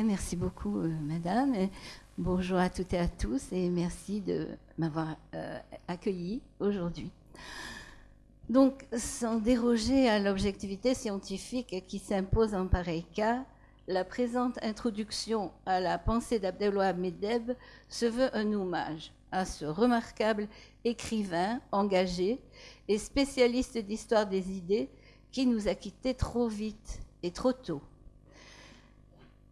Merci beaucoup, euh, madame. bonjour à toutes et à tous et merci de m'avoir euh, accueilli aujourd'hui. Donc, sans déroger à l'objectivité scientifique qui s'impose en pareil cas, la présente introduction à la pensée d'Abdelwahab Medeb se veut un hommage à ce remarquable écrivain engagé et spécialiste d'histoire des idées qui nous a quittés trop vite et trop tôt.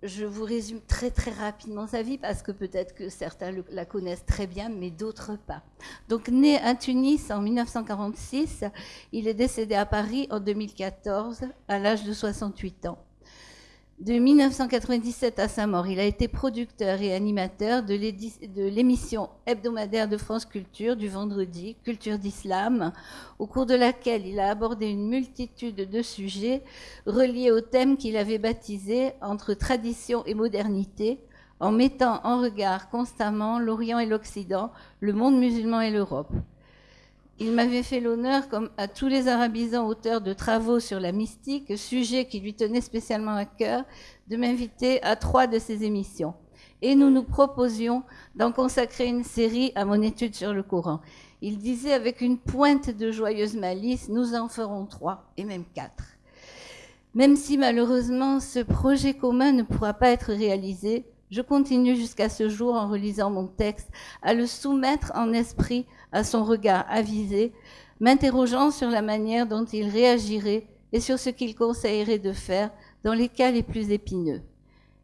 Je vous résume très très rapidement sa vie parce que peut-être que certains la connaissent très bien, mais d'autres pas. Donc né à Tunis en 1946, il est décédé à Paris en 2014 à l'âge de 68 ans. De 1997 à sa mort, il a été producteur et animateur de l'émission hebdomadaire de France Culture du vendredi, Culture d'Islam, au cours de laquelle il a abordé une multitude de sujets reliés au thème qu'il avait baptisé Entre tradition et modernité, en mettant en regard constamment l'Orient et l'Occident, le monde musulman et l'Europe. Il m'avait fait l'honneur, comme à tous les arabisants auteurs de travaux sur la mystique, sujet qui lui tenait spécialement à cœur, de m'inviter à trois de ses émissions. Et nous nous proposions d'en consacrer une série à mon étude sur le Coran. Il disait avec une pointe de joyeuse malice, nous en ferons trois, et même quatre. Même si malheureusement ce projet commun ne pourra pas être réalisé, je continue jusqu'à ce jour, en relisant mon texte, à le soumettre en esprit à son regard avisé, m'interrogeant sur la manière dont il réagirait et sur ce qu'il conseillerait de faire dans les cas les plus épineux.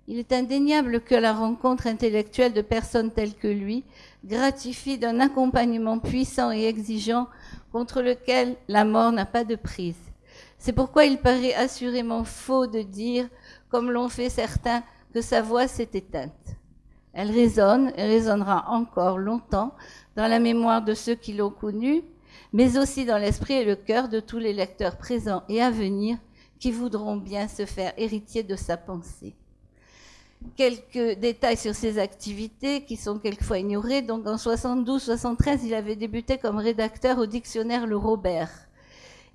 Il est indéniable que la rencontre intellectuelle de personnes telles que lui gratifie d'un accompagnement puissant et exigeant contre lequel la mort n'a pas de prise. C'est pourquoi il paraît assurément faux de dire, comme l'ont fait certains, que sa voix s'est éteinte. Elle résonne et résonnera encore longtemps dans la mémoire de ceux qui l'ont connue, mais aussi dans l'esprit et le cœur de tous les lecteurs présents et à venir qui voudront bien se faire héritier de sa pensée. Quelques détails sur ses activités qui sont quelquefois ignorés. Donc en 72-73, il avait débuté comme rédacteur au dictionnaire Le Robert.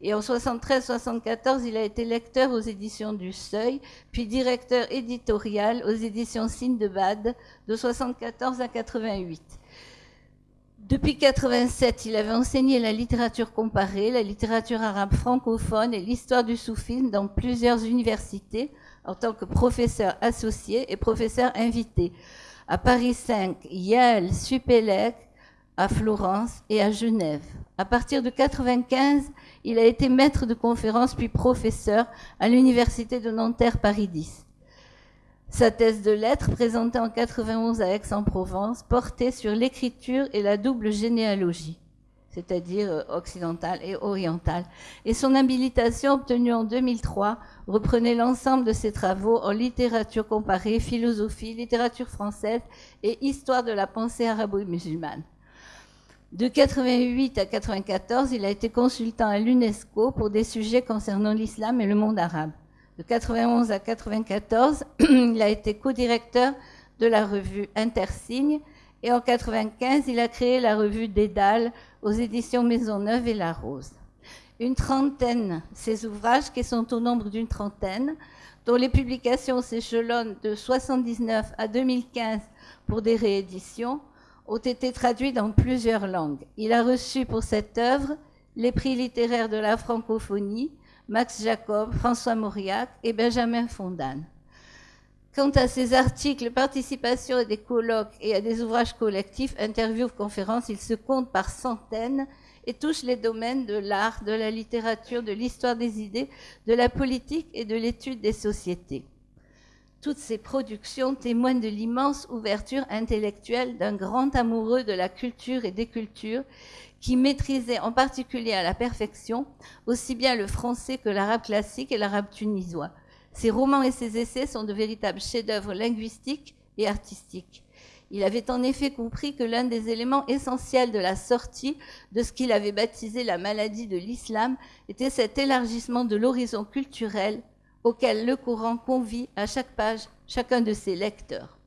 Et en 73-74, il a été lecteur aux éditions du Seuil, puis directeur éditorial aux éditions Sindebad de 74 à 88. Depuis 87, il avait enseigné la littérature comparée, la littérature arabe francophone et l'histoire du soufisme dans plusieurs universités en tant que professeur associé et professeur invité à Paris 5, Yale, Supélec, à Florence et à Genève. À partir de 95, il a été maître de conférence puis professeur à l'université de Nanterre Paris 10. Sa thèse de lettres, présentée en 91 à Aix-en-Provence, portait sur l'écriture et la double généalogie, c'est-à-dire euh, occidentale et orientale. Et son habilitation, obtenue en 2003, reprenait l'ensemble de ses travaux en littérature comparée, philosophie, littérature française et histoire de la pensée arabo-musulmane. De 88 à 94, il a été consultant à l'UNESCO pour des sujets concernant l'islam et le monde arabe. De 91 à 94, il a été co-directeur de la revue Intersigne et en 95, il a créé la revue Dédale aux éditions Maisonneuve et La Rose. Une trentaine, ces ouvrages qui sont au nombre d'une trentaine, dont les publications s'échelonnent de 79 à 2015 pour des rééditions, ont été traduits dans plusieurs langues. Il a reçu pour cette œuvre les prix littéraires de la francophonie, Max Jacob, François Mauriac et Benjamin Fondane. Quant à ses articles, participation à des colloques et à des ouvrages collectifs, interviews, conférences, il se compte par centaines et touche les domaines de l'art, de la littérature, de l'histoire des idées, de la politique et de l'étude des sociétés. Toutes ces productions témoignent de l'immense ouverture intellectuelle d'un grand amoureux de la culture et des cultures qui maîtrisait en particulier à la perfection aussi bien le français que l'arabe classique et l'arabe tunisois. Ses romans et ses essais sont de véritables chefs-d'œuvre linguistiques et artistiques. Il avait en effet compris que l'un des éléments essentiels de la sortie de ce qu'il avait baptisé la maladie de l'islam était cet élargissement de l'horizon culturel auquel le courant convie à chaque page chacun de ses lecteurs.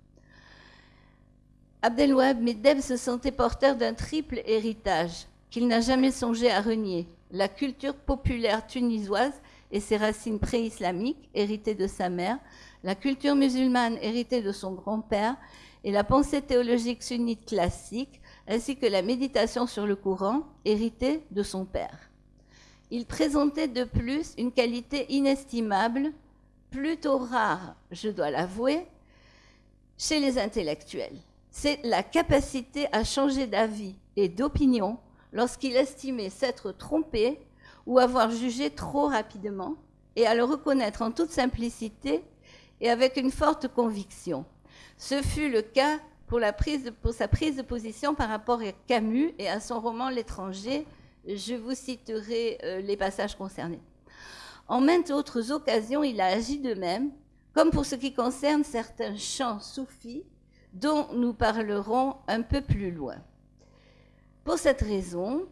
Abdelwahab Medeb se sentait porteur d'un triple héritage qu'il n'a jamais songé à renier, la culture populaire tunisoise et ses racines pré-islamiques, héritées de sa mère, la culture musulmane héritée de son grand-père, et la pensée théologique sunnite classique, ainsi que la méditation sur le Coran, héritée de son père. Il présentait de plus une qualité inestimable, plutôt rare, je dois l'avouer, chez les intellectuels. C'est la capacité à changer d'avis et d'opinion lorsqu'il estimait s'être trompé ou avoir jugé trop rapidement, et à le reconnaître en toute simplicité et avec une forte conviction. Ce fut le cas pour, sa prise de position par rapport à Camus et à son roman L'étranger. Je vous citerai euh, les passages concernés. En maintes autres occasions, il a agi de même, comme pour ce qui concerne certains chants soufis dont nous parlerons un peu plus loin. Pour cette raison,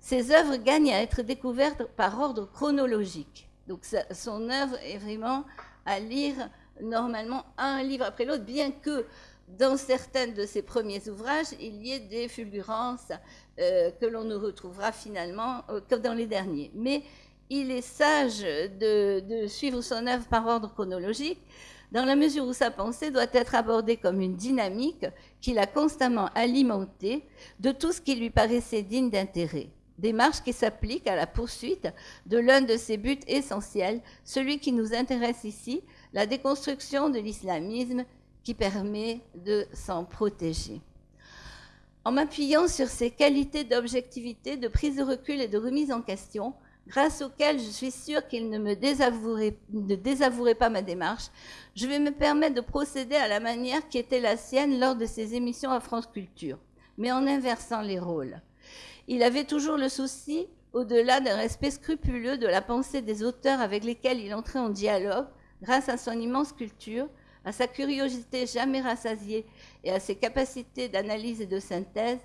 ses œuvres gagnent à être découvertes par ordre chronologique. Donc son œuvre est vraiment à lire normalement un livre après l'autre, bien que dans certains de ses premiers ouvrages, il y ait des fulgurances que l'on ne retrouvera finalement euh, que dans les derniers. Mais il est sage de, de, suivre son œuvre par ordre chronologique, dans la mesure où sa pensée doit être abordée comme une dynamique qu'il a constamment alimentée de tout ce qui lui paraissait digne d'intérêt. Démarche qui s'applique à la poursuite de l'un de ses buts essentiels, celui qui nous intéresse ici, la déconstruction de l'islamisme qui permet de s'en protéger. En m'appuyant sur ces qualités d'objectivité, de prise de recul et de remise en question, grâce auxquelles je suis sûre qu'il ne me désavouerait, ne désavouerait pas ma démarche, je vais me permettre de procéder à la manière qui était la sienne lors de ses émissions à France Culture, mais en inversant les rôles. Il avait toujours le souci, au-delà d'un respect scrupuleux de la pensée des auteurs avec lesquels il entrait en dialogue, grâce à son immense culture, à sa curiosité jamais rassasiée et à ses capacités d'analyse et de synthèse,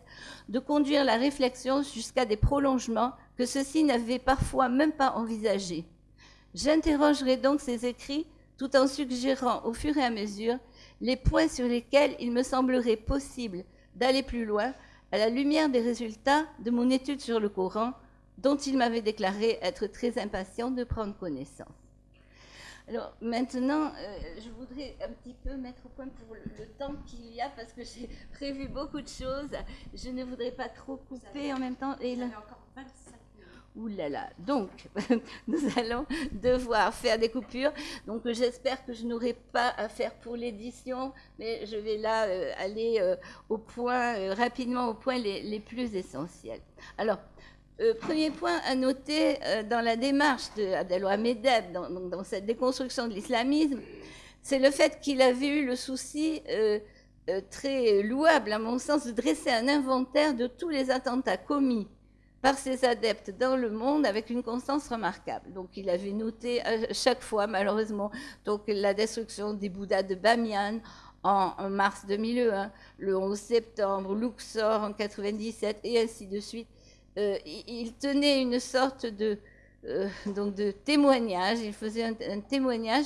de conduire la réflexion jusqu'à des prolongements que ceux-ci n'avaient parfois même pas envisagés. J'interrogerai donc ces écrits tout en suggérant au fur et à mesure les points sur lesquels il me semblerait possible d'aller plus loin à la lumière des résultats de mon étude sur le Coran, dont il m'avait déclaré être très impatient de prendre connaissance. Alors maintenant, euh, je voudrais un petit peu mettre au point pour le, temps qu'il y a, parce que j'ai prévu beaucoup de choses. Je ne voudrais pas trop couper en même temps. Et là... encore 25 Ouh là là. Donc, nous allons devoir faire des coupures. Donc, j'espère que je n'aurai pas à faire pour l'édition, mais je vais là euh, aller euh, au point, rapidement au point les, les plus essentiels. Alors, euh, premier point à noter euh, dans la démarche d'Abdelwahab Medeb, dans, cette déconstruction de l'islamisme, c'est le fait qu'il avait eu le souci euh, très louable, à mon sens, de dresser un inventaire de tous les attentats commis par ses adeptes dans le monde avec une constance remarquable. Donc il avait noté à chaque fois, malheureusement, donc la destruction des Bouddhas de Bamiyan en, en mars 2001, le 11 septembre, Luxor en 97 et ainsi de suite. Euh, il tenait une sorte de, euh, donc de témoignage, il faisait un, témoignage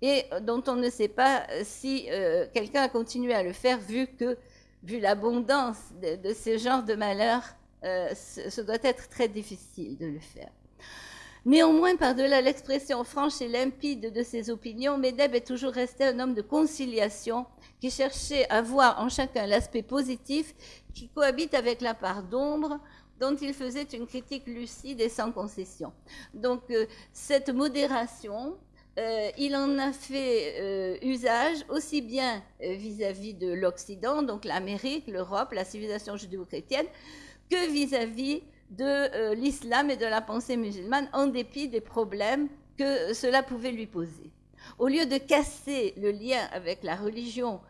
et dont on ne sait pas si euh, quelqu'un a continué à le faire vu que, vu l'abondance de, de, ce genre de malheurs, ce, ce, doit être très difficile de le faire. Néanmoins, par-delà l'expression franche et limpide de ses opinions, Medeb est toujours resté un homme de conciliation qui cherchait à voir en chacun l'aspect positif qui cohabite avec la part d'ombre dont il faisait une critique lucide et sans concession. Donc euh, cette modération, euh, il en a fait euh, usage aussi bien vis-à-vis -vis de l'Occident, donc l'Amérique, l'Europe, la civilisation judéo-chrétienne, que vis-à-vis de l'islam et de la pensée musulmane, en dépit des problèmes que cela pouvait lui poser. Au lieu de casser le lien avec la religion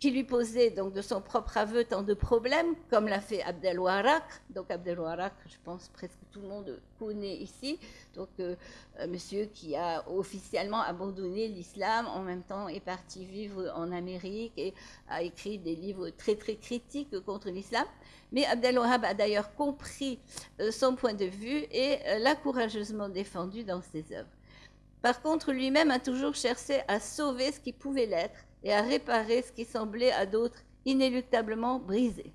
qui lui posait donc de son propre aveu tant de problèmes, comme l'a fait Abdelwarak. Donc Abdelwarak, je pense presque tout le monde connaît ici, donc euh, un monsieur qui a officiellement abandonné l'islam, en même temps est parti vivre en Amérique et a écrit des livres très très critiques contre l'islam. Mais Abdelwahab a d'ailleurs compris euh, son point de vue et euh, l'a courageusement défendu dans ses œuvres. Par contre, lui-même a toujours cherché à sauver ce qui pouvait l'être et à réparer ce qui semblait à d'autres inéluctablement brisé.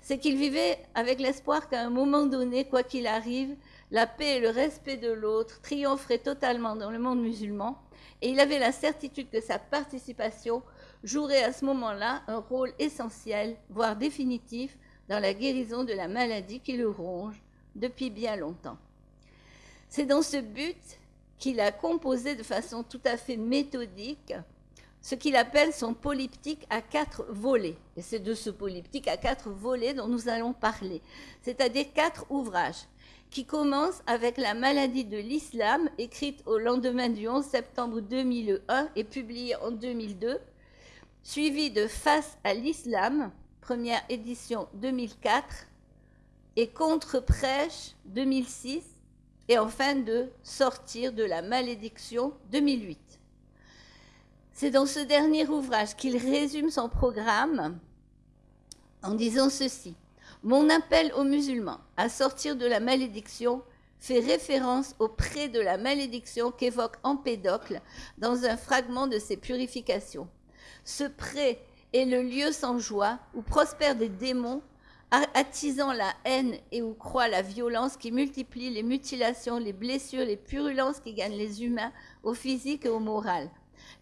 C'est qu'il vivait avec l'espoir qu'à un moment donné, quoi qu'il arrive, la paix et le respect de l'autre triompheraient totalement dans le monde musulman, et il avait la certitude que sa participation jouerait à ce moment-là un rôle essentiel, voire définitif, dans la guérison de la maladie qui le ronge depuis bien longtemps. C'est dans ce but qu'il a composé de façon tout à fait méthodique ce qu'il appelle son polyptyque à quatre volets. Et c'est de ce polyptyque à quatre volets dont nous allons parler, c'est-à-dire quatre ouvrages qui commencent avec la maladie de l'islam, écrite au lendemain du 11 septembre 2001 et publiée en 2002, suivi de Face à l'islam, première édition 2004, et Contre-prêche 2006, et enfin de Sortir de la malédiction 2008. C'est dans ce dernier ouvrage qu'il résume son programme en disant ceci. Mon appel aux musulmans à sortir de la malédiction fait référence au prêt de la malédiction qu'évoque Empédocle dans un fragment de ses purifications. Ce prêt est le lieu sans joie où prospèrent des démons attisant la haine et où croît la violence qui multiplie les mutilations, les blessures, les purulences qui gagnent les humains au physique et au moral.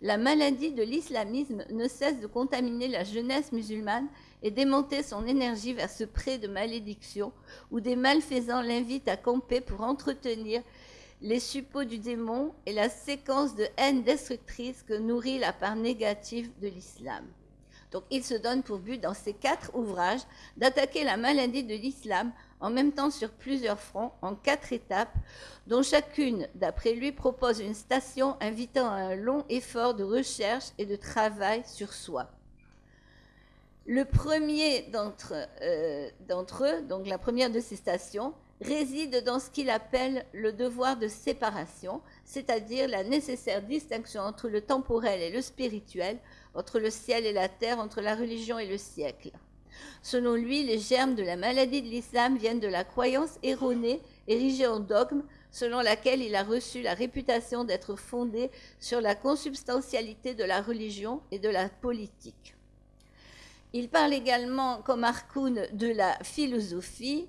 La maladie de l'islamisme ne cesse de contaminer la jeunesse musulmane et démonter son énergie vers ce pré de malédiction où des malfaisants l'invitent à camper pour entretenir les suppôts du démon et la séquence de haine destructrice que nourrit la part négative de l'islam. Donc il se donne pour but dans ces quatre ouvrages d'attaquer la maladie de l'islam en même temps sur plusieurs fronts, en quatre étapes, dont chacune, d'après lui, propose une station invitant à un long effort de recherche et de travail sur soi. Le premier d'entre euh, eux, donc la première de ces stations, réside dans ce qu'il appelle le devoir de séparation, c'est-à-dire la nécessaire distinction entre le temporel et le spirituel, entre le ciel et la terre, entre la religion et le siècle. Selon lui, les germes de la maladie de l'islam viennent de la croyance erronée, érigée en dogme, selon laquelle il a reçu la réputation d'être fondé sur la consubstantialité de la religion et de la politique. Il parle également, comme Harkoun, de la philosophie,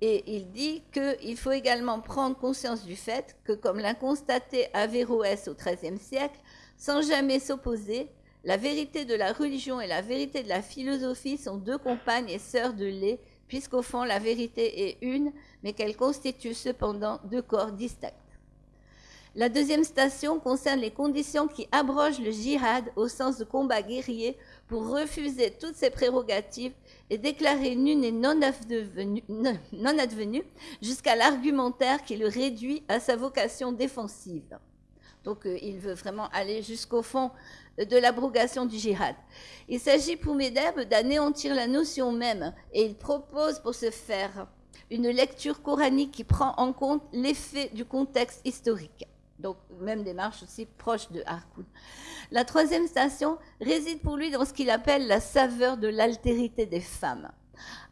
et il dit qu'il faut également prendre conscience du fait que, comme l'a constaté Averroès au XIIIe siècle, sans jamais s'opposer, la vérité de la religion et la vérité de la philosophie sont deux compagnes et sœurs de lait, puisqu'au fond la vérité est une, mais qu'elle constitue cependant deux corps distincts. La deuxième station concerne les conditions qui abrogent le djihad au sens de combat guerrier pour refuser toutes ses prérogatives et déclarer nul et non advenu, non advenu jusqu'à l'argumentaire qui le réduit à sa vocation défensive. Donc euh, il veut vraiment aller jusqu'au fond de l'abrogation du djihad. Il s'agit pour Medeb d'anéantir la notion même et il propose pour ce faire une lecture coranique qui prend en compte l'effet du contexte historique. Donc, même démarche aussi proche de Harkoun. La troisième station réside pour lui dans ce qu'il appelle la saveur de l'altérité des femmes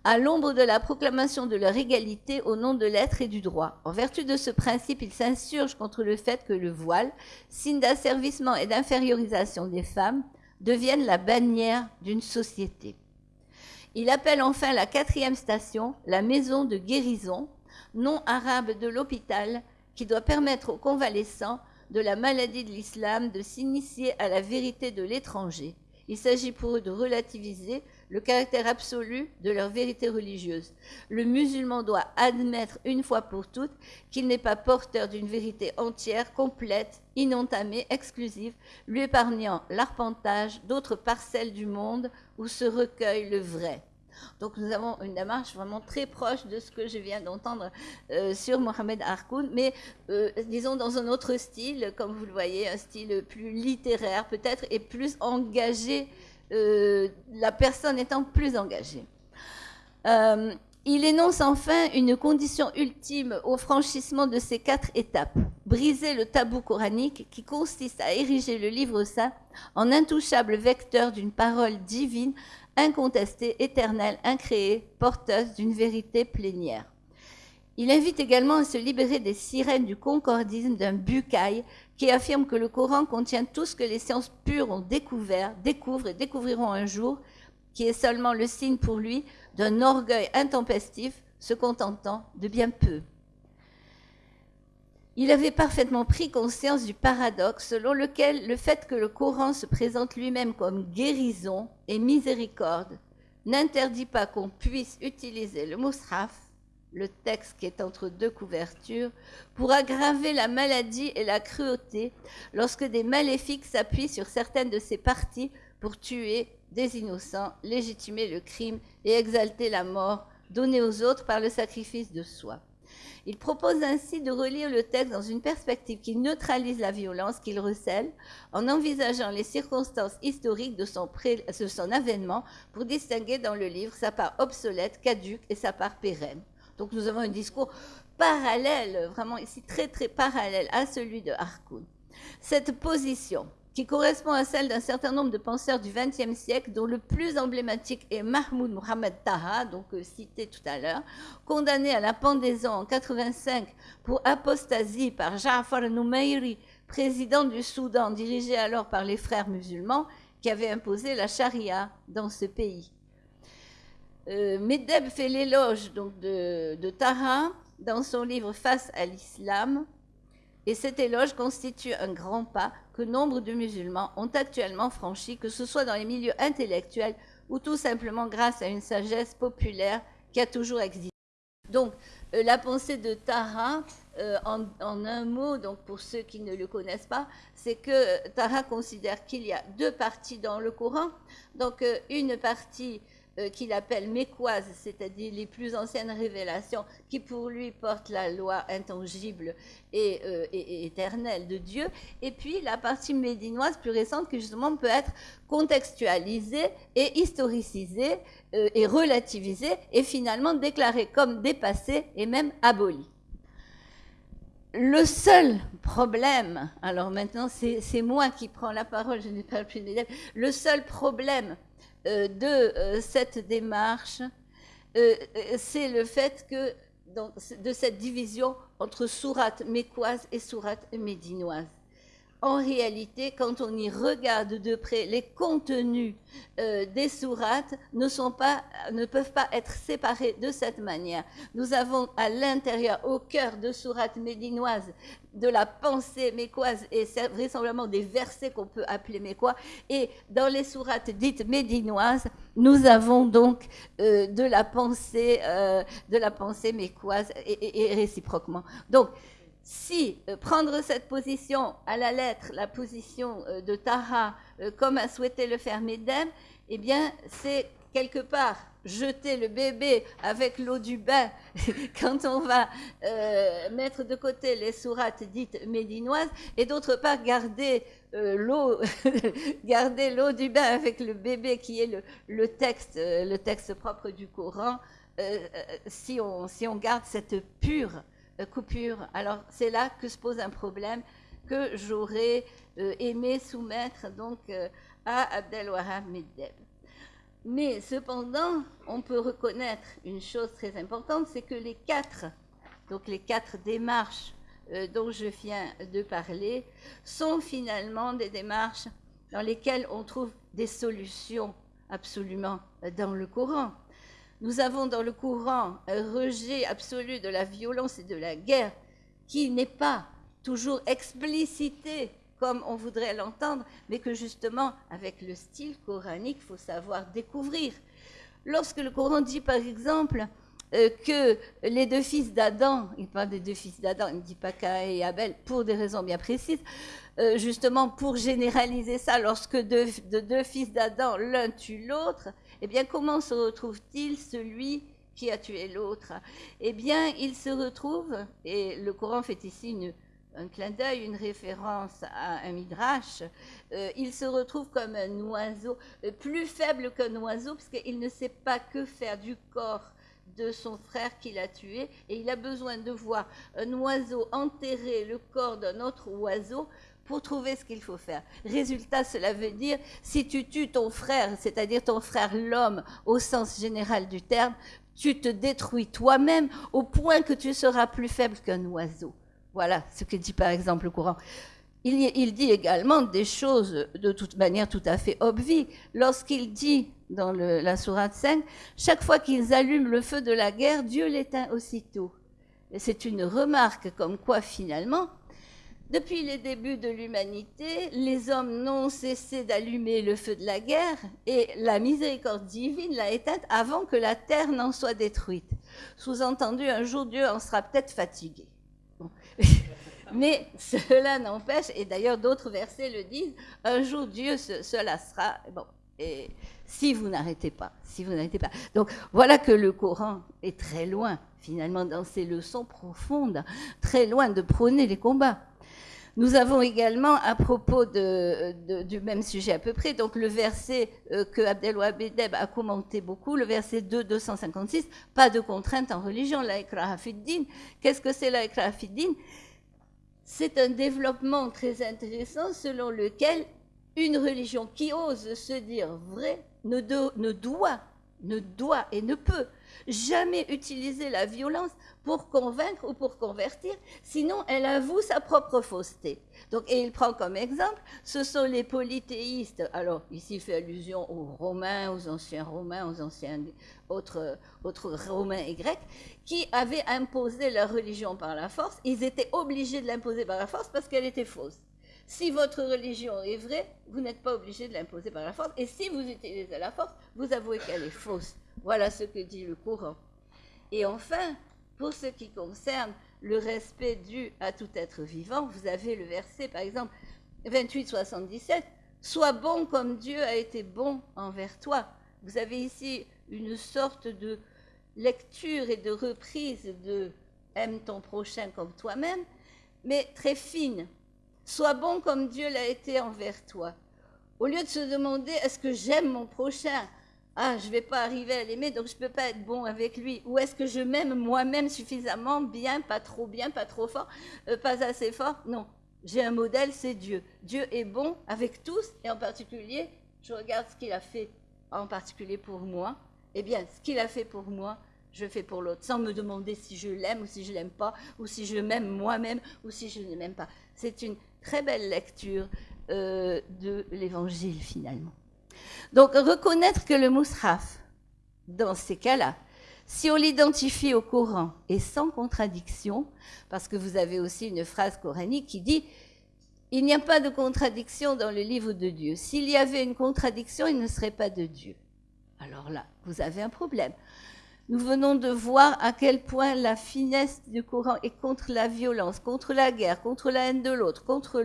à l'ombre de la proclamation de leur égalité au nom de l'être et du droit. En vertu de ce principe, il s'insurge contre le fait que le voile, signe d'asservissement et d'infériorisation des femmes, devienne la bannière d'une société. Il appelle enfin la quatrième station la maison de guérison, nom arabe de l'hôpital, qui doit permettre aux convalescents de la maladie de l'islam de s'initier à la vérité de l'étranger. Il s'agit pour eux de relativiser le caractère absolu de leur vérité religieuse. Le musulman doit admettre une fois pour toutes qu'il n'est pas porteur d'une vérité entière, complète, inentamée, exclusive, lui épargnant l'arpentage d'autres parcelles du monde où se recueille le vrai. Donc nous avons une démarche vraiment très proche de ce que je viens d'entendre euh, sur Mohamed Harkoun, mais euh, disons dans un autre style, comme vous le voyez, un style plus littéraire peut-être et plus engagé euh, la personne étant plus engagée. Il énonce enfin une condition ultime au franchissement de ces quatre étapes, briser le tabou coranique qui consiste à ériger le livre saint en intouchable vecteur d'une parole divine, incontestée, éternelle, incréée, porteuse d'une vérité plénière. Il invite également à se libérer des sirènes du concordisme d'un bucaille qui affirme que le Coran contient tout ce que les sciences pures ont découvert, découvrent et découvriront un jour, qui est seulement le signe pour lui d'un orgueil intempestif, se contentant de bien peu. Il avait parfaitement pris conscience du paradoxe selon lequel le fait que le Coran se présente lui-même comme guérison et miséricorde n'interdit pas qu'on puisse utiliser le mushaf, le texte qui est entre deux couvertures, pour aggraver la maladie et la cruauté lorsque des maléfiques s'appuient sur certaines de ses parties pour tuer des innocents, légitimer le crime et exalter la mort donnée aux autres par le sacrifice de soi. Il propose ainsi de relire le texte dans une perspective qui neutralise la violence qu'il recèle en envisageant les circonstances historiques de son, avènement pour distinguer dans le livre sa part obsolète, caduque et sa part pérenne. Donc nous avons un discours parallèle, vraiment ici très très parallèle à celui de Harkoun. Cette position qui correspond à celle d'un certain nombre de penseurs du XXe siècle, dont le plus emblématique est Mahmoud Mohamed Taha, donc euh, cité tout à l'heure, condamné à la pendaison en 85 pour apostasie par Ja'far Noumeiri, président du Soudan, dirigé alors par les frères musulmans, qui avait imposé la charia dans ce pays. Euh, Medeb fait l'éloge donc de Taha dans son livre Face à l'islam, et cet éloge constitue un grand pas que nombre de musulmans ont actuellement franchi, que ce soit dans les milieux intellectuels ou tout simplement grâce à une sagesse populaire qui a toujours existé. Donc, euh, la pensée de Tara, euh, en, un mot, donc pour ceux qui ne le connaissent pas, c'est que Tara considère qu'il y a deux parties dans le Coran. Donc, euh, une partie euh, qu'il appelle mécoises, c'est-à-dire les plus anciennes révélations, qui pour lui portent la loi intangible euh, et, éternelle de Dieu, et puis la partie médinoise plus récente qui justement peut être contextualisée et historicisée euh, et relativisée et finalement déclarée comme dépassée et même abolie. Le seul problème, alors maintenant c'est moi qui prends la parole, je n'ai pas plus de le seul problème de euh, cette démarche, euh, c'est le fait que de cette division entre sourate mécoise et sourate médinoise en réalité, quand on y regarde de près, les contenus euh, des sourates ne, sont pas, ne peuvent pas être séparés de cette manière. Nous avons à l'intérieur, au cœur de sourates médinoises, de la pensée mécoise et vraisemblablement des versets qu'on peut appeler mécois. Et dans les sourates dites médinoises, nous avons donc euh, de la pensée, euh, pensée mécoise et, et réciproquement. Donc, si euh, prendre cette position à la lettre, la position euh, de Tara, euh, comme a souhaité le faire Medem, eh bien, c'est quelque part jeter le bébé avec l'eau du bain. Quand on va mettre de côté les sourates dites médinoises et d'autre part garder l'eau garder l'eau du bain avec le bébé qui est le, le texte le texte propre du Coran si on si on garde cette pure coupure. Alors c'est là que se pose un problème que j'aurais euh, aimé soumettre donc euh, à Abdelwahab Meddeb. Mais cependant, on peut reconnaître une chose très importante, c'est que les quatre, les quatre démarches dont je viens de parler, sont finalement des démarches dans lesquelles on trouve des solutions absolument dans le Coran. Nous avons dans le courant un rejet absolu de la violence et de la guerre qui n'est pas toujours explicité comme on voudrait l'entendre, mais que justement, avec le style coranique, il faut savoir découvrir. Lorsque le Coran dit, par exemple, euh, que les deux fils d'Adam, il parle des deux fils d'Adam, il ne dit pas Caïn et Abel pour des raisons bien précises, euh, justement pour généraliser ça, lorsque de deux fils d'Adam, l'un tue l'autre, eh bien, comment se retrouve-t-il celui qui a tué l'autre? Eh bien, il se retrouve, et le Coran fait ici un clin d'œil, une référence à un midrash, euh, il se retrouve comme un oiseau, euh, plus faible qu'un oiseau, parce qu'il ne sait pas que faire du corps de son frère qu'il a tué, et il a besoin de voir un oiseau enterrer le corps d'un autre oiseau pour trouver ce qu'il faut faire. Résultat, cela veut dire, si tu tues ton frère, c'est-à-dire ton frère l'homme au sens général du terme, tu te détruis toi-même au point que tu seras plus faible qu'un oiseau. Voilà ce que dit par exemple le courant. Il, dit également des choses de toute manière tout à fait obvies. Lorsqu'il dit dans la sourate 5, chaque fois qu'ils allument le feu de la guerre, Dieu l'éteint aussitôt. c'est une remarque comme quoi finalement, depuis les débuts de l'humanité, les hommes n'ont cessé d'allumer le feu de la guerre et la miséricorde divine l'a éteinte avant que la terre n'en soit détruite. Sous-entendu, un jour Dieu en sera peut-être fatigué. Mais cela n'empêche, et d'ailleurs d'autres versets le disent, un jour Dieu se, se lassera. Bon, et si vous n'arrêtez pas, si vous n'arrêtez pas. Donc voilà que le Coran est très loin, finalement, dans ses leçons profondes, très loin de prôner les combats. Nous avons également, à propos du même sujet à peu près, donc le verset euh, que Abdelwahab a commenté beaucoup, le verset 2, 256, pas de contrainte en religion, la din. Qu'est-ce que c'est la C'est un développement très intéressant selon lequel une religion qui ose se dire vraie doit, ne doit et ne peut jamais utiliser la violence pour convaincre ou pour convertir, sinon elle avoue sa propre fausseté. Donc, et il prend comme exemple, ce sont les polythéistes, alors ici il fait allusion aux Romains, aux anciens Romains, aux anciens autres, autres Romains et Grecs, qui avaient imposé leur religion par la force, ils étaient obligés de l'imposer par la force parce qu'elle était fausse. Si votre religion est vraie, vous n'êtes pas obligé de l'imposer par la force. Et si vous utilisez la force, vous avouez qu'elle est fausse. Voilà ce que dit le courant. Et enfin, pour ce qui concerne le respect dû à tout être vivant, vous avez le verset, par exemple, 28-77, Sois bon comme Dieu a été bon envers toi. Vous avez ici une sorte de lecture et de reprise de Aime ton prochain comme toi-même, mais très fine. Sois bon comme Dieu l'a été envers toi. Au lieu de se demander est-ce que j'aime mon prochain? Ah, je ne vais pas arriver à l'aimer, donc je ne peux pas être bon avec lui. Ou est-ce que je m'aime moi-même suffisamment bien, pas trop bien, pas trop fort, euh, pas assez fort? Non, j'ai un modèle, c'est Dieu. Dieu est bon avec tous, et en particulier, je regarde ce qu'il a fait en particulier pour moi. Eh bien, ce qu'il a fait pour moi, je fais pour l'autre, sans me demander si je l'aime ou si je l'aime pas, ou si je m'aime moi-même ou si je ne m'aime pas. C'est une très belle lecture euh, de l'évangile finalement. Donc reconnaître que le Mus'haf, dans ces cas-là, si on l'identifie au Coran et sans contradiction, parce que vous avez aussi une phrase coranique qui dit il n'y a pas de contradiction dans le livre de Dieu. S'il y avait une contradiction, il ne serait pas de Dieu. Alors là, vous avez un problème. Nous venons de voir à quel point la finesse du Coran est contre la violence, contre la guerre, contre la haine de l'autre, contre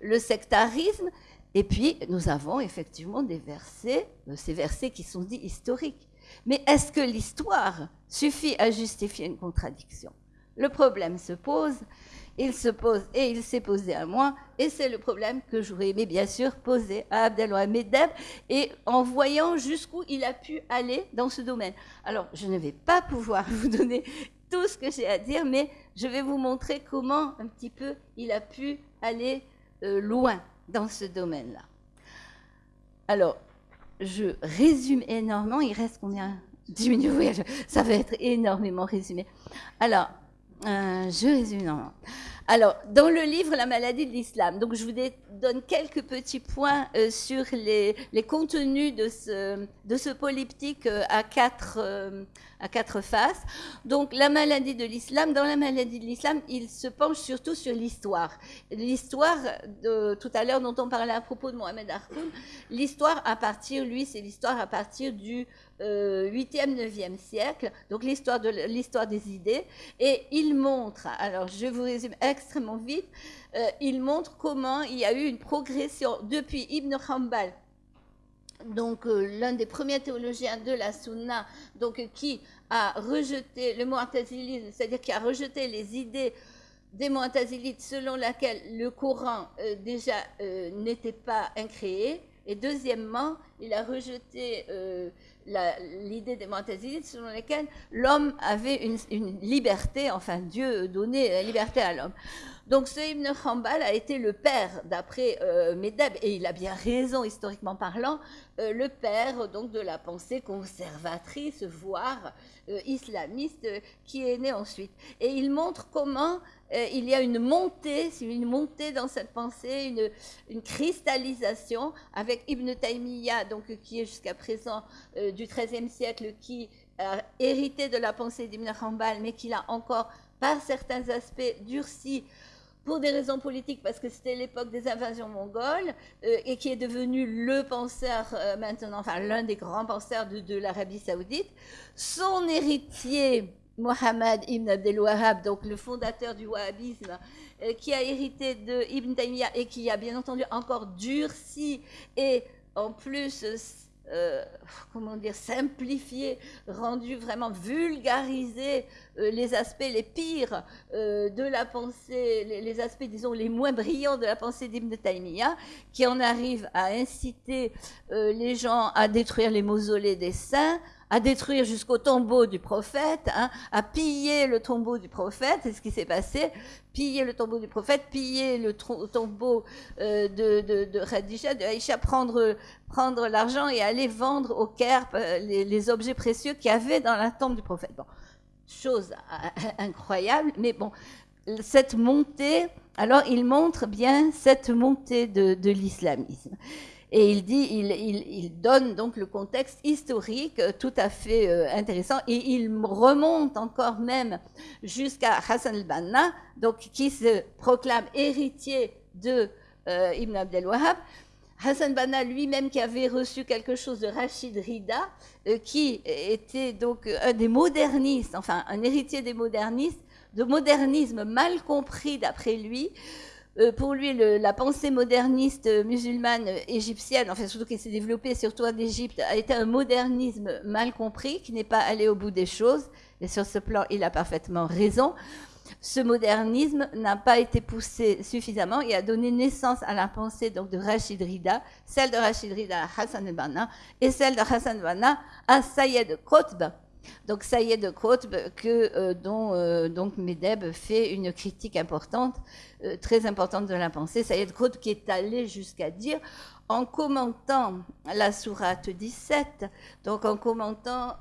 le, sectarisme. Et puis, nous avons effectivement des versets, euh, ces versets qui sont dits historiques. Mais est-ce que l'histoire suffit à justifier une contradiction? Le problème se pose il se pose et il s'est posé à moi, et c'est le problème que j'aurais aimé bien sûr poser à Abdelwahid Deb, et en voyant jusqu'où il a pu aller dans ce domaine. Alors, je ne vais pas pouvoir vous donner tout ce que j'ai à dire, mais je vais vous montrer comment un petit peu il a pu aller euh, loin dans ce domaine-là. Alors, je résume énormément, il reste combien? 10 minutes, ça va être énormément résumé. Alors, euh, je résume. Alors, dans le livre La maladie de l'islam, donc je vous donne quelques petits points euh, sur les, contenus de ce, de polyptyque euh, à quatre, à quatre faces. Donc, la maladie de l'islam, dans la maladie de l'islam, il se penche surtout sur l'histoire. L'histoire, tout à l'heure, dont on parlait à propos de Mohamed Harkoun, l'histoire à partir, lui, c'est l'histoire à partir du 8e, 9e siècle, donc l'histoire de des idées, et il montre, alors je vous résume extrêmement vite, euh, il montre comment il y a eu une progression depuis Ibn Hanbal, donc euh, l'un des premiers théologiens de la Sunna, donc qui a rejeté le mu'tazilisme, c'est-à-dire qui a rejeté les idées des mu'tazilites selon laquelle le Coran euh, déjà n'était pas incréé, et deuxièmement, il a rejeté l'idée des selon laquelle l'homme avait une, liberté, enfin Dieu donnait la liberté à l'homme. Donc ce Ibn Hanbal a été le père, d'après euh, et il a bien raison historiquement parlant, euh, le père donc de la pensée conservatrice, voire euh, islamiste, qui est né ensuite. Et il montre comment il y a une montée, une montée dans cette pensée, une, cristallisation avec Ibn Taymiyyah, donc qui est jusqu'à présent du XIIIe siècle, qui a hérité de la pensée d'Ibn Hanbal, mais qui l'a encore par certains aspects durci pour des raisons politiques, parce que c'était l'époque des invasions mongoles, euh, et qui est devenu le penseur euh, maintenant, enfin l'un des grands penseurs de, l'Arabie saoudite. Son héritier, Mohammed ibn Abdel Wahhab, donc le fondateur du wahhabisme, euh, qui a hérité de Ibn Taymiyyah et qui a bien entendu encore durci et en plus euh, comment dire, simplifié, rendu vraiment vulgarisé euh, les aspects les pires euh, de la pensée, les, aspects, disons, les moins brillants de la pensée d'Ibn Taymiyyah, qui en arrive à inciter les gens à détruire les mausolées des saints, à détruire jusqu'au tombeau du prophète, hein, à piller le tombeau du prophète, c'est ce qui s'est passé, piller le tombeau du prophète, piller le tombeau euh, de, de, de Khadija, de Aïcha, prendre, prendre l'argent et aller vendre au Caire euh, les, objets précieux qu'il y avait dans la tombe du prophète. Bon, chose incroyable, mais bon, cette montée, alors il montre bien cette montée de, de l'islamisme. Et il dit, il, donne donc le contexte historique euh, tout à fait euh, intéressant. Et il remonte encore même jusqu'à Hassan al-Banna, donc qui se proclame héritier de euh, Ibn Abdel Wahhab. Hassan Banna lui-même qui avait reçu quelque chose de Rachid Rida, qui était donc un des modernistes, enfin un héritier des modernistes, de modernisme mal compris d'après lui, pour lui, la pensée moderniste musulmane égyptienne, enfin surtout qui s'est développée surtout en Égypte, a été un modernisme mal compris, qui n'est pas allé au bout des choses. Et sur ce plan, il a parfaitement raison. Ce modernisme n'a pas été poussé suffisamment et a donné naissance à la pensée donc de Rachid Rida, celle de Rachid Rida à Hassan al-Banna et celle de Hassan al-Banna à Sayed Qutb, donc ça y est de Qutb que, euh, dont euh, donc Medeb fait une critique importante, euh, très importante de la pensée. Ça y est de qui est allé jusqu'à dire, en commentant la sourate 17, donc en commentant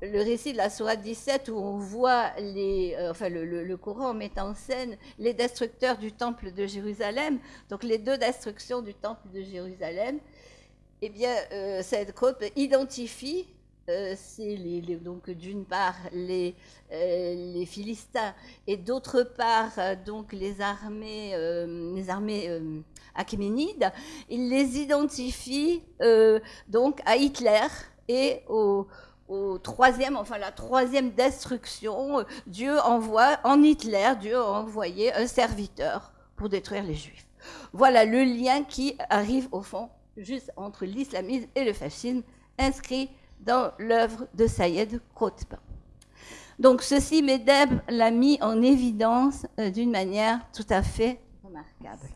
le récit de la sourate 17 où on voit les, enfin le, le, Coran met en scène les destructeurs du temple de Jérusalem, donc les deux destructions du temple de Jérusalem. Eh bien, Saïd Qutb identifie euh, c'est donc d'une part les, euh, les Philistins et d'autre part euh, donc les armées, les armées achéménides. Il les identifie donc à Hitler et au, au troisième, enfin la troisième destruction, Dieu envoie, en Hitler, Dieu a envoyé un serviteur pour détruire les Juifs. Voilà le lien qui arrive au fond juste entre l'islamisme et le fascisme, inscrit dans l'œuvre de Sayed Qutb. Donc ceci, Medeb l'a mis en évidence euh, d'une manière tout à fait remarquable.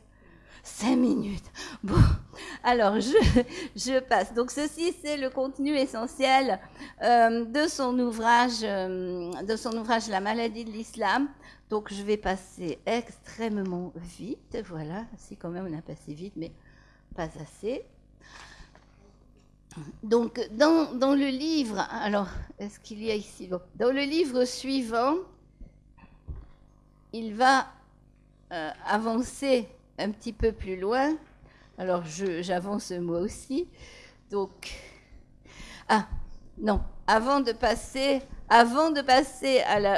Cinq minutes. Bon, alors je, passe. Donc ceci, c'est le contenu essentiel euh, de son ouvrage, euh, de son ouvrage La maladie de l'islam. Donc je vais passer extrêmement vite. Voilà, si quand même on a passé vite, mais pas assez. Donc, dans, le livre, alors, est-ce qu'il y a ici? Dans le livre suivant, il va euh, avancer un petit peu plus loin. Alors, j'avance moi aussi. Donc, ah, non, avant de passer,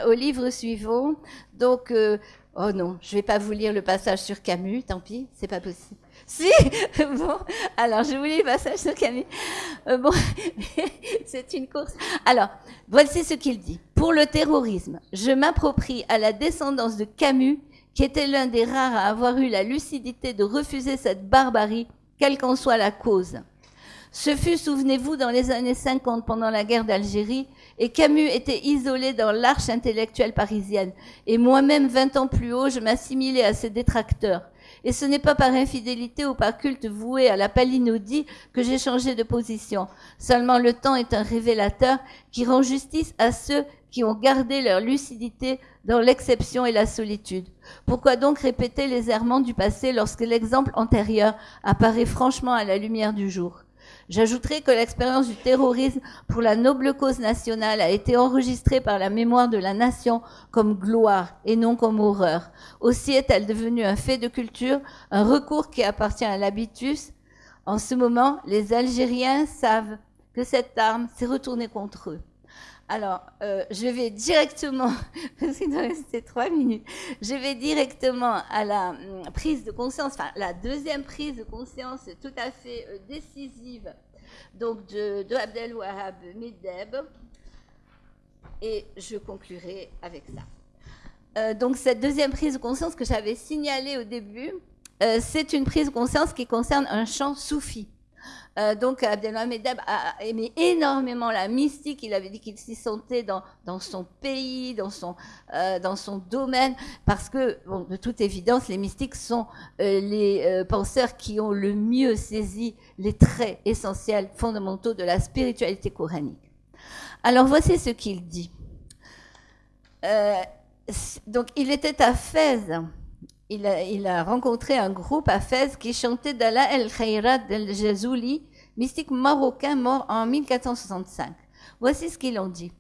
au livre suivant, donc, euh, oh non, je ne vais pas vous lire le passage sur Camus, tant pis, c'est pas possible. Si Bon, alors je vous lis le passage sur Camille. Euh, bon, c'est une course. Alors, voici ce qu'il dit. Pour le terrorisme, je m'approprie à la descendance de Camus, qui était l'un des rares à avoir eu la lucidité de refuser cette barbarie, quelle qu'en soit la cause. Ce fut, souvenez-vous, dans les années 50, pendant la guerre d'Algérie, et Camus était isolé dans l'arche intellectuelle parisienne. Et moi-même, 20 ans plus haut, je m'assimilais à ses détracteurs. Et ce n'est pas par infidélité ou par culte voué à la palinodie que j'ai changé de position. Seulement le temps est un révélateur qui rend justice à ceux qui ont gardé leur lucidité dans l'exception et la solitude. Pourquoi donc répéter les errements du passé lorsque l'exemple antérieur apparaît franchement à la lumière du jour? J'ajouterai que l'expérience du terrorisme pour la noble cause nationale a été enregistrée par la mémoire de la nation comme gloire et non comme horreur. Aussi est-elle devenue un fait de culture, un recours qui appartient à l'habitus. En ce moment, les Algériens savent que cette arme s'est retournée contre eux. Alors, euh, je vais directement, parce qu'il doit rester trois minutes, je vais directement à la hum, prise de conscience, enfin la deuxième prise de conscience tout à fait euh, décisive donc de, de Abdel Wahab Medeb, et je conclurai avec ça. Euh, donc cette deuxième prise de conscience que j'avais signalée au début, c'est une prise de conscience qui concerne un chant soufi. Euh, donc Abdelhamid a aimé énormément la mystique. Il avait dit qu'il s'y sentait dans, son pays, dans son, euh, dans son domaine, parce que, de toute évidence, les mystiques sont euh, les penseurs qui ont le mieux saisi les traits essentiels, fondamentaux de la spiritualité coranique. Alors voici ce qu'il dit. donc il était à Fès il a, rencontré un groupe à Fès qui chantait Dala El Khairat del Jazouli, mystique marocain mort en 1465. Voici ce qu'ils ont dit.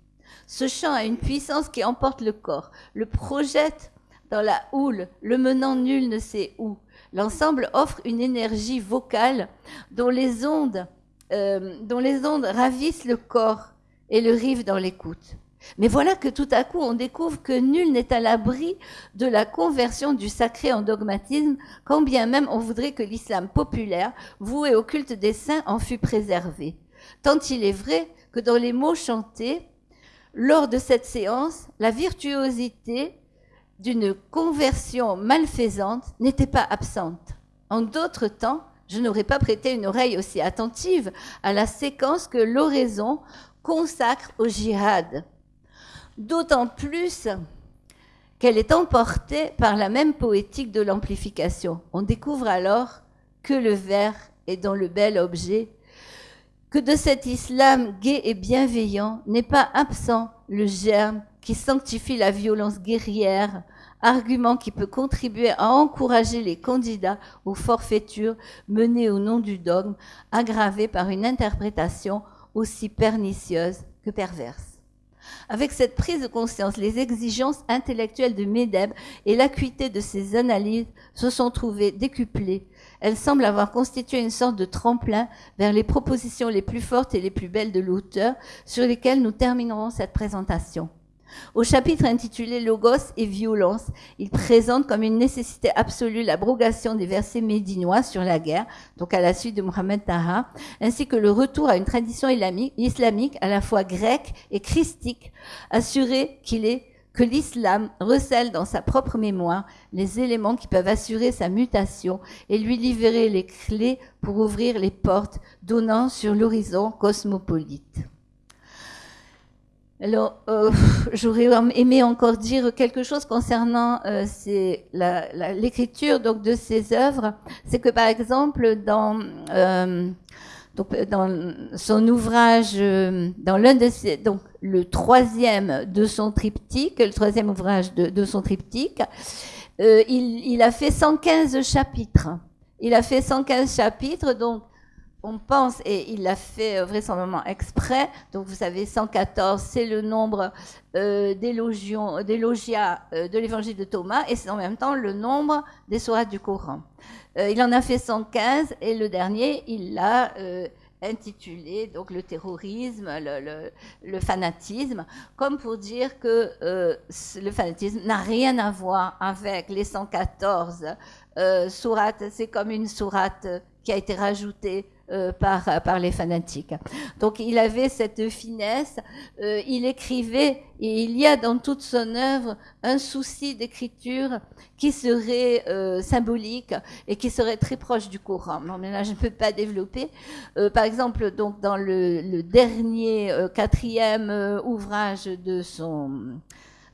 Ce chant a une puissance qui emporte le corps, le projette dans la houle, le menant nul ne sait où. L'ensemble offre une énergie vocale dont les ondes, euh, dont les ondes ravissent le corps et le rivent dans l'écoute. Mais voilà que tout à coup, on découvre que nul n'est à l'abri de la conversion du sacré en dogmatisme, quand bien même on voudrait que l'islam populaire, voué au culte des saints, en fût préservé. Tant il est vrai que dans les mots chantés, lors de cette séance, la virtuosité d'une conversion malfaisante n'était pas absente. En d'autres temps, je n'aurais pas prêté une oreille aussi attentive à la séquence que l'oraison consacre au jihad d'autant plus qu'elle est emportée par la même poétique de l'amplification. On découvre alors que le vers est dans le bel objet, que de cet islam gai et bienveillant n'est pas absent le germe qui sanctifie la violence guerrière, argument qui peut contribuer à encourager les candidats aux forfaitures menées au nom du dogme, aggravées par une interprétation aussi pernicieuse que perverse. Avec cette prise de conscience, les exigences intellectuelles de Medeb et l'acuité de ses analyses se sont trouvées décuplées. Elles semblent avoir constitué une sorte de tremplin vers les propositions les plus fortes et les plus belles de l'auteur, sur lesquelles nous terminerons cette présentation. Au chapitre intitulé Logos et violence, il présente comme une nécessité absolue l'abrogation des versets médinois sur la guerre, donc à la suite de Mohamed Taha, ainsi que le retour à une tradition islamique à la fois grecque et christique, assuré qu'il est que l'islam recèle dans sa propre mémoire les éléments qui peuvent assurer sa mutation et lui libérer les clés pour ouvrir les portes donnant sur l'horizon cosmopolite. Alors, euh, j'aurais aimé encore dire quelque chose concernant euh, l'écriture donc de ces œuvres. C'est que par exemple dans euh, son ouvrage, dans l'un de ses, donc le troisième de son triptyque, le troisième ouvrage de, de son triptyque, il, il, a fait 115 chapitres. Il a fait 115 chapitres, donc on pense, et il l'a fait euh, vraisemblablement exprès, donc vous savez, 114, c'est le nombre euh, d'élogia euh, de l'évangile de Thomas, et c'est en même temps le nombre des sourates du Coran. il en a fait 115, et le dernier, il l'a intitulé donc le terrorisme, le, fanatisme, comme pour dire que le fanatisme n'a rien à voir avec les 114 sourates, c'est comme une sourate qui a été rajoutée euh, par, par les fanatiques. Donc il avait cette finesse, euh, il écrivait, et il y a dans toute son œuvre un souci d'écriture qui serait euh, symbolique et qui serait très proche du Coran. Non, mais là, je ne peux pas développer. par exemple, donc dans le, le dernier quatrième ouvrage de son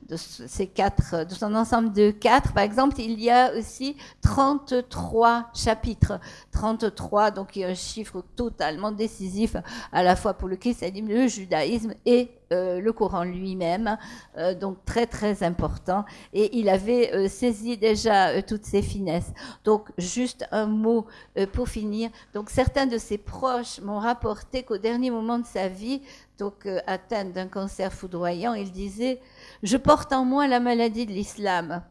de ces quatre, de son ensemble de quatre, par exemple, il y a aussi 33 chapitres. 33, donc il y a un chiffre totalement décisif à la fois pour le christianisme, le judaïsme et euh, le Coran lui-même, euh, donc très très important. Et il avait euh, saisi déjà toutes ces finesses. Donc juste un mot pour finir. Donc certains de ses proches m'ont rapporté qu'au dernier moment de sa vie, donc atteint d'un cancer foudroyant, il disait je porte en moi la maladie de l'islam.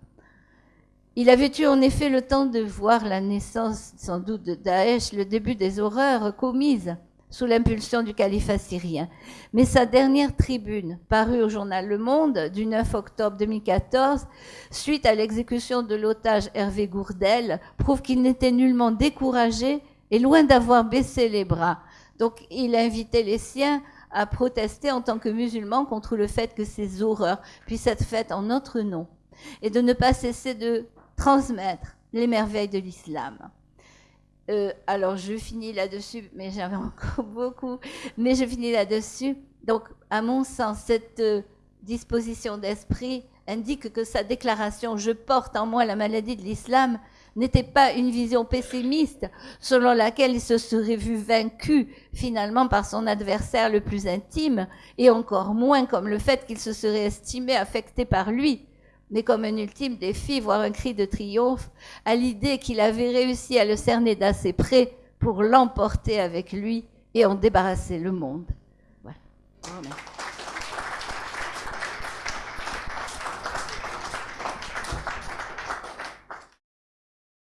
Il avait eu en effet le temps de voir la naissance, sans doute, de Daesh, le début des horreurs commises sous l'impulsion du calife assyrien. Mais sa dernière tribune, parue au journal Le Monde du 9 octobre 2014, suite à l'exécution de l'otage Hervé Gourdel, prouve qu'il n'était nullement découragé et loin d'avoir baissé les bras. Donc il invitait les siens à protester en tant que musulmans contre le fait que ces horreurs puissent être faites en notre nom et de ne pas cesser de transmettre les merveilles de l'islam. Euh, alors je finis là-dessus, mais j'avais encore beaucoup, mais je finis là-dessus. Donc, à mon sens, cette euh, disposition d'esprit indique que sa déclaration Je porte en moi la maladie de l'islam n'était pas une vision pessimiste selon laquelle il se serait vu vaincu finalement par son adversaire le plus intime, et encore moins comme le fait qu'il se serait estimé affecté par lui, mais comme un ultime défi, voire un cri de triomphe, à l'idée qu'il avait réussi à le cerner d'assez près pour l'emporter avec lui et en débarrasser le monde. Voilà.